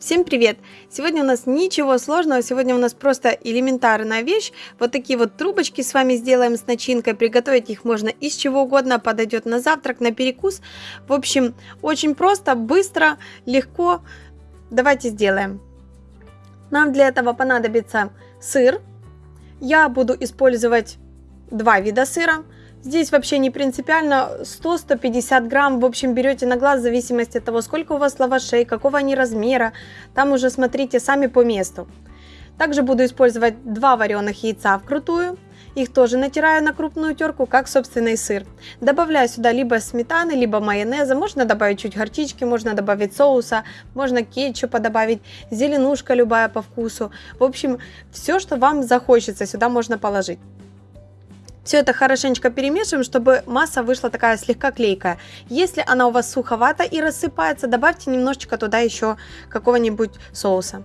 Всем привет! Сегодня у нас ничего сложного, сегодня у нас просто элементарная вещь. Вот такие вот трубочки с вами сделаем с начинкой. Приготовить их можно из чего угодно, подойдет на завтрак, на перекус. В общем, очень просто, быстро, легко. Давайте сделаем. Нам для этого понадобится сыр. Я буду использовать два вида сыра. Здесь вообще не принципиально, 100-150 грамм, в общем, берете на глаз в зависимости от того, сколько у вас лавашей, какого они размера, там уже смотрите сами по месту. Также буду использовать два вареных яйца вкрутую, их тоже натираю на крупную терку, как собственный сыр. Добавляю сюда либо сметаны, либо майонеза, можно добавить чуть горчички, можно добавить соуса, можно кетчупа добавить, зеленушка любая по вкусу. В общем, все, что вам захочется, сюда можно положить. Все это хорошенечко перемешиваем, чтобы масса вышла такая слегка клейкая. Если она у вас суховата и рассыпается, добавьте немножечко туда еще какого-нибудь соуса.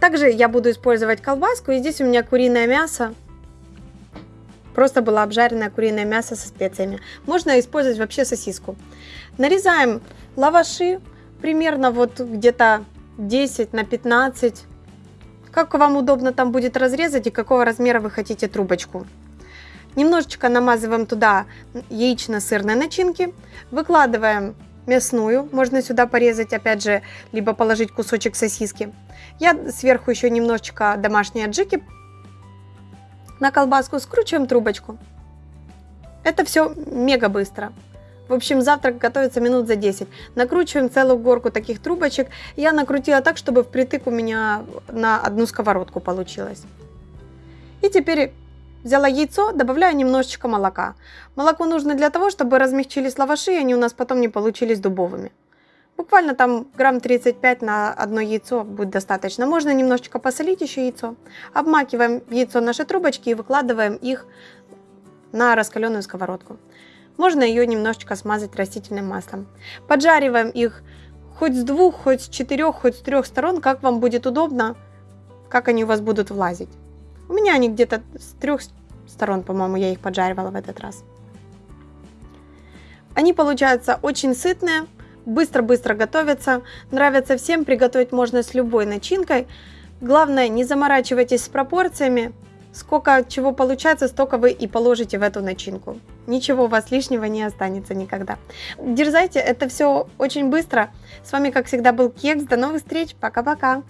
Также я буду использовать колбаску, и здесь у меня куриное мясо. Просто было обжаренное куриное мясо со специями. Можно использовать вообще сосиску. Нарезаем лаваши примерно вот где-то 10 на 15. Как вам удобно там будет разрезать и какого размера вы хотите трубочку. Немножечко намазываем туда яично-сырной начинки, выкладываем мясную, можно сюда порезать, опять же, либо положить кусочек сосиски. Я сверху еще немножечко домашней аджики на колбаску, скручиваем трубочку. Это все мега быстро. В общем, завтрак готовится минут за 10. Накручиваем целую горку таких трубочек. Я накрутила так, чтобы впритык у меня на одну сковородку получилось. И теперь Взяла яйцо, добавляю немножечко молока. Молоко нужно для того, чтобы размягчились лаваши, и они у нас потом не получились дубовыми. Буквально там грамм 35 на одно яйцо будет достаточно. Можно немножечко посолить еще яйцо. Обмакиваем яйцо в наши трубочки и выкладываем их на раскаленную сковородку. Можно ее немножечко смазать растительным маслом. Поджариваем их хоть с двух, хоть с четырех, хоть с трех сторон, как вам будет удобно, как они у вас будут влазить. У меня они где-то с трех сторон, по-моему, я их поджаривала в этот раз. Они получаются очень сытные, быстро-быстро готовятся, нравятся всем, приготовить можно с любой начинкой. Главное, не заморачивайтесь с пропорциями, сколько чего получается, столько вы и положите в эту начинку. Ничего у вас лишнего не останется никогда. Дерзайте, это все очень быстро. С вами, как всегда, был Кекс. До новых встреч. Пока-пока.